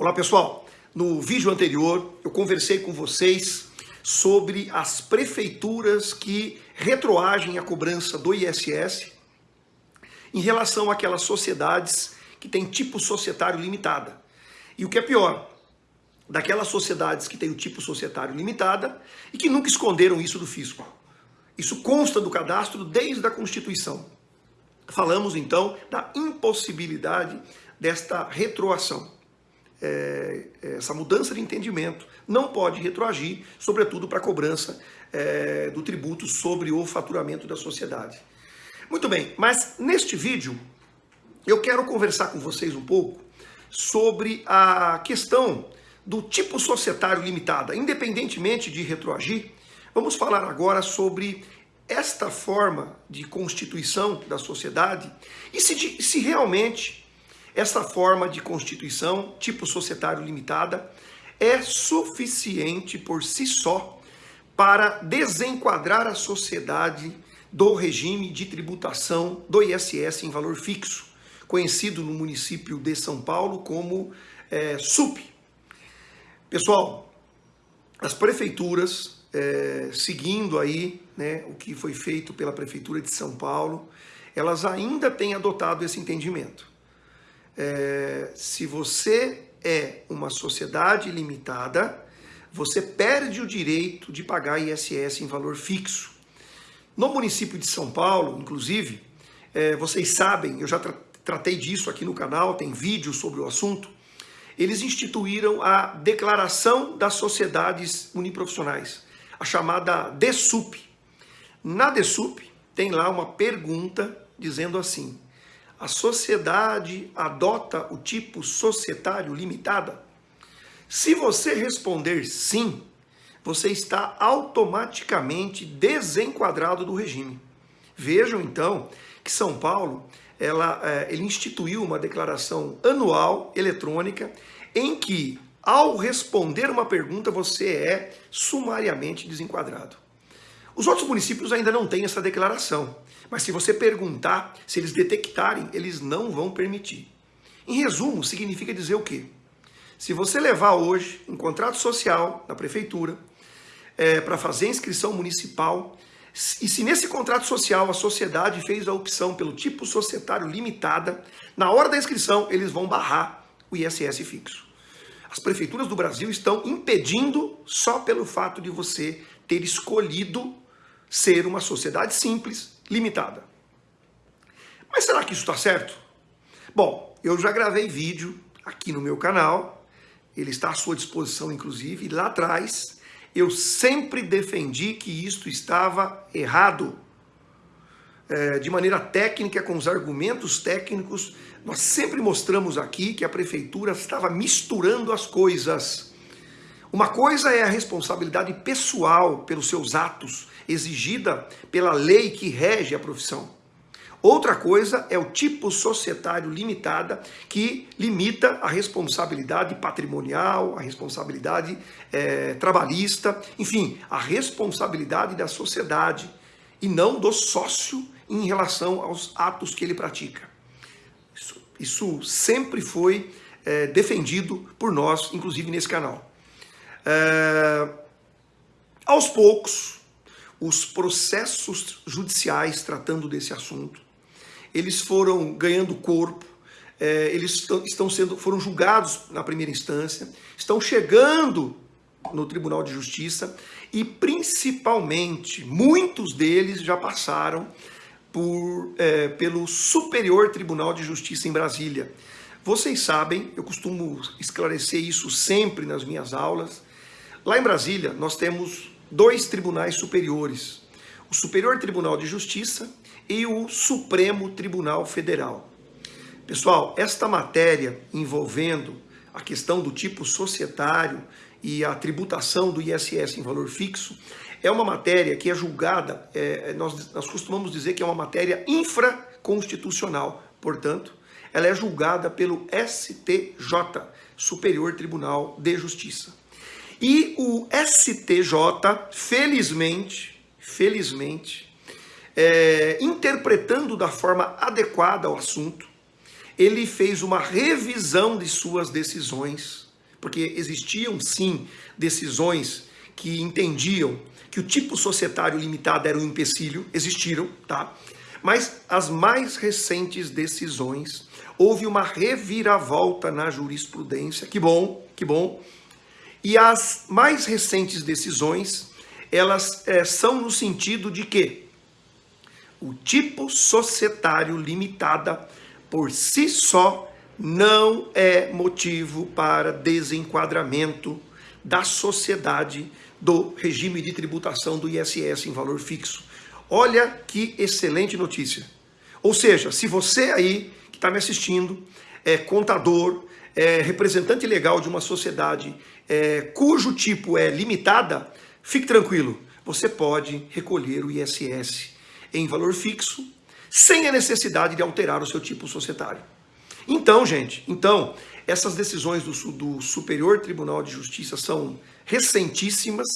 Olá pessoal, no vídeo anterior eu conversei com vocês sobre as prefeituras que retroagem a cobrança do ISS em relação àquelas sociedades que têm tipo societário limitada. E o que é pior, daquelas sociedades que têm o tipo societário limitada e que nunca esconderam isso do fisco. Isso consta do cadastro desde a Constituição. Falamos então da impossibilidade desta retroação é, essa mudança de entendimento não pode retroagir, sobretudo para a cobrança é, do tributo sobre o faturamento da sociedade. Muito bem, mas neste vídeo eu quero conversar com vocês um pouco sobre a questão do tipo societário limitada. Independentemente de retroagir, vamos falar agora sobre esta forma de constituição da sociedade e se, se realmente essa forma de constituição, tipo societário limitada, é suficiente por si só para desenquadrar a sociedade do regime de tributação do ISS em valor fixo, conhecido no município de São Paulo como é, SUP. Pessoal, as prefeituras, é, seguindo aí né, o que foi feito pela Prefeitura de São Paulo, elas ainda têm adotado esse entendimento é, se você é uma sociedade limitada, você perde o direito de pagar ISS em valor fixo. No município de São Paulo, inclusive, é, vocês sabem, eu já tra tratei disso aqui no canal, tem vídeo sobre o assunto, eles instituíram a Declaração das Sociedades Uniprofissionais, a chamada DESUP. Na DESUP tem lá uma pergunta dizendo assim, a sociedade adota o tipo societário limitada? Se você responder sim, você está automaticamente desenquadrado do regime. Vejam então que São Paulo ela, é, ele instituiu uma declaração anual eletrônica em que, ao responder uma pergunta, você é sumariamente desenquadrado. Os outros municípios ainda não têm essa declaração, mas se você perguntar, se eles detectarem, eles não vão permitir. Em resumo, significa dizer o quê? Se você levar hoje um contrato social na prefeitura é, para fazer inscrição municipal, e se nesse contrato social a sociedade fez a opção pelo tipo societário limitada, na hora da inscrição eles vão barrar o ISS fixo. As prefeituras do Brasil estão impedindo só pelo fato de você ter escolhido ser uma sociedade simples, limitada. Mas será que isso está certo? Bom, eu já gravei vídeo aqui no meu canal, ele está à sua disposição inclusive, lá atrás eu sempre defendi que isto estava errado. É, de maneira técnica, com os argumentos técnicos, nós sempre mostramos aqui que a prefeitura estava misturando as coisas. Uma coisa é a responsabilidade pessoal pelos seus atos, exigida pela lei que rege a profissão. Outra coisa é o tipo societário limitada, que limita a responsabilidade patrimonial, a responsabilidade é, trabalhista, enfim, a responsabilidade da sociedade e não do sócio em relação aos atos que ele pratica. Isso, isso sempre foi é, defendido por nós, inclusive nesse canal. É, aos poucos, os processos judiciais tratando desse assunto, eles foram ganhando corpo, é, eles estão sendo, foram julgados na primeira instância, estão chegando no Tribunal de Justiça e principalmente muitos deles já passaram por, é, pelo Superior Tribunal de Justiça em Brasília. Vocês sabem, eu costumo esclarecer isso sempre nas minhas aulas, Lá em Brasília, nós temos dois tribunais superiores, o Superior Tribunal de Justiça e o Supremo Tribunal Federal. Pessoal, esta matéria envolvendo a questão do tipo societário e a tributação do ISS em valor fixo é uma matéria que é julgada, é, nós, nós costumamos dizer que é uma matéria infraconstitucional, portanto, ela é julgada pelo STJ, Superior Tribunal de Justiça. E o STJ, felizmente, felizmente, é, interpretando da forma adequada o assunto, ele fez uma revisão de suas decisões porque existiam sim decisões que entendiam que o tipo societário limitado era um empecilho, existiram, tá? Mas as mais recentes decisões, houve uma reviravolta na jurisprudência, que bom, que bom. E as mais recentes decisões, elas é, são no sentido de que o tipo societário limitada por si só não é motivo para desenquadramento da sociedade do regime de tributação do ISS em valor fixo. Olha que excelente notícia. Ou seja, se você aí que está me assistindo é contador, é representante legal de uma sociedade é, cujo tipo é limitada, fique tranquilo, você pode recolher o ISS em valor fixo sem a necessidade de alterar o seu tipo societário. Então, gente, então, essas decisões do, do Superior Tribunal de Justiça são recentíssimas,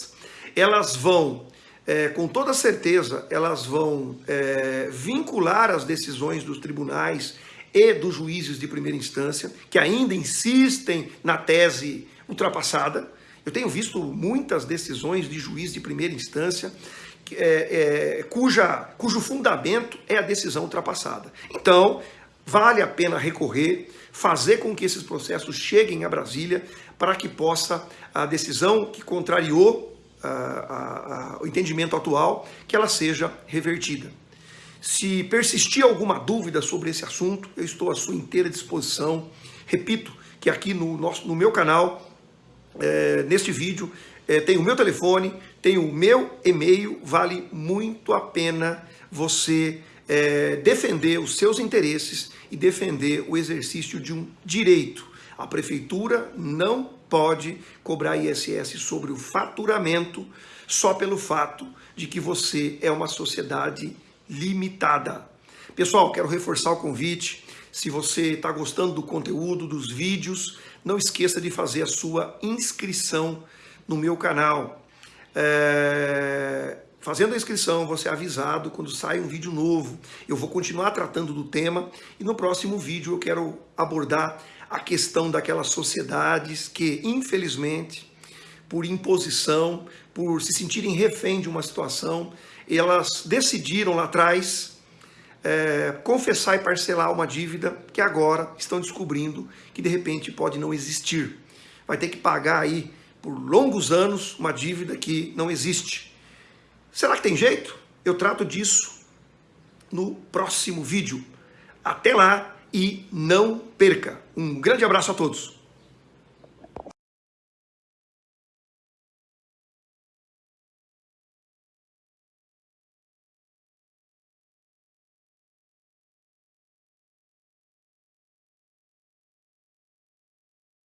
elas vão, é, com toda certeza, elas vão é, vincular as decisões dos tribunais e dos juízes de primeira instância, que ainda insistem na tese ultrapassada. Eu tenho visto muitas decisões de juiz de primeira instância é, é, cuja, cujo fundamento é a decisão ultrapassada. Então, vale a pena recorrer, fazer com que esses processos cheguem a Brasília para que possa a decisão que contrariou a, a, a, o entendimento atual, que ela seja revertida. Se persistir alguma dúvida sobre esse assunto, eu estou à sua inteira disposição. Repito que aqui no, nosso, no meu canal, é, neste vídeo, é, tem o meu telefone, tem o meu e-mail, vale muito a pena você é, defender os seus interesses e defender o exercício de um direito. A prefeitura não pode cobrar ISS sobre o faturamento só pelo fato de que você é uma sociedade limitada. Pessoal, quero reforçar o convite. Se você está gostando do conteúdo, dos vídeos, não esqueça de fazer a sua inscrição no meu canal. É... Fazendo a inscrição, você é avisado quando sai um vídeo novo. Eu vou continuar tratando do tema e no próximo vídeo eu quero abordar a questão daquelas sociedades que, infelizmente, por imposição, por se sentirem refém de uma situação, elas decidiram lá atrás é, confessar e parcelar uma dívida que agora estão descobrindo que de repente pode não existir. Vai ter que pagar aí por longos anos uma dívida que não existe. Será que tem jeito? Eu trato disso no próximo vídeo. Até lá e não perca. Um grande abraço a todos.